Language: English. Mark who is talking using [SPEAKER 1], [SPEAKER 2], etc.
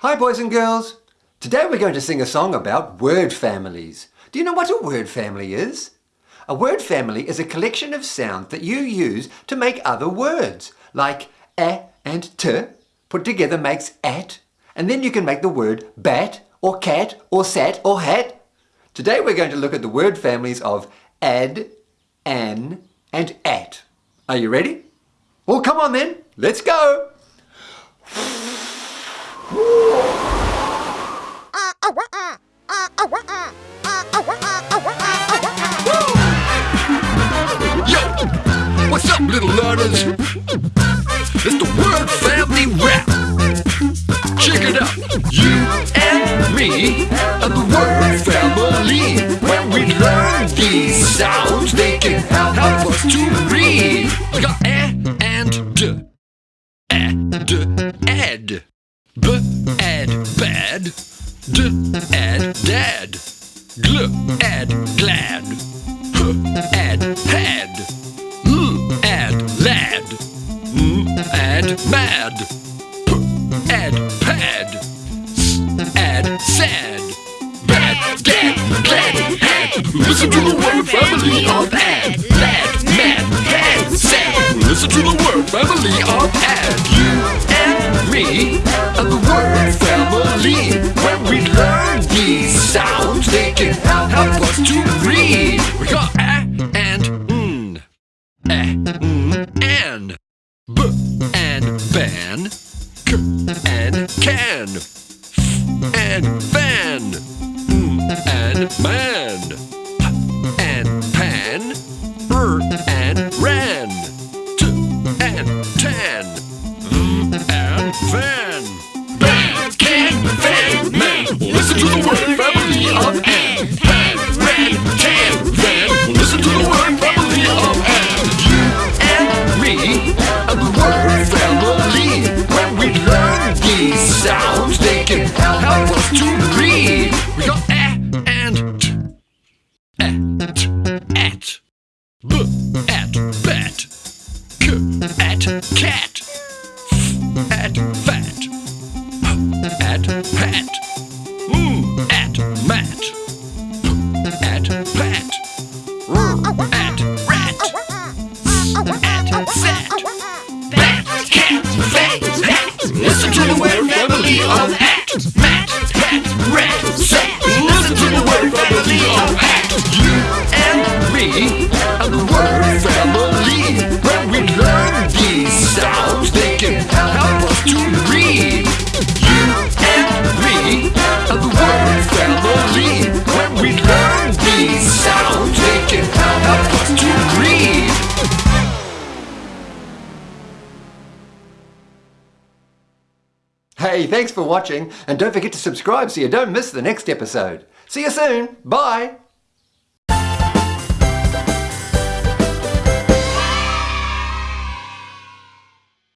[SPEAKER 1] Hi boys and girls. Today we're going to sing a song about word families. Do you know what a word family is? A word family is a collection of sounds that you use to make other words, like a and t put together makes at, and then you can make the word bat or cat or sat or hat. Today we're going to look at the word families of ad, an, and at. Are you ready? Well, come on then, let's go!
[SPEAKER 2] Little learners? It's the word family rap. Check it out. You and me are the word family. When we learn these sounds, they can help us to read. We got a and d. A, d, ed. B, ed, bad. D, ed, dad. Gl, ed, glad. H, ed, sad. Bad, gad, glad, had. Listen to the word family of ad. Lad, mad, had, sad. Listen to the word family of ad. You and me are the word family. When we learn these sounds, they can help us to read. We got a and n, a, n, an, b and ban, k and can, and fan, hmm, and man, and pan, r and ran, t and tan, v and van. Ban, can, fan, man. Listen to the word family of an. Pan, ran, can, van. Listen to the word family of an. You and me are the word family. When we learn these sounds, bat. K, at, cat. F, at, fat. H, at, pat. M, mm. at, mat. P, at, pat. R, at, rat. S, at, sat. Bat, cat, fat, hat. Listen to the word family of at. Mat, pat, rat, sat.
[SPEAKER 1] Hey, thanks for watching, and don't forget to subscribe so you don't miss the next episode. See you soon. Bye.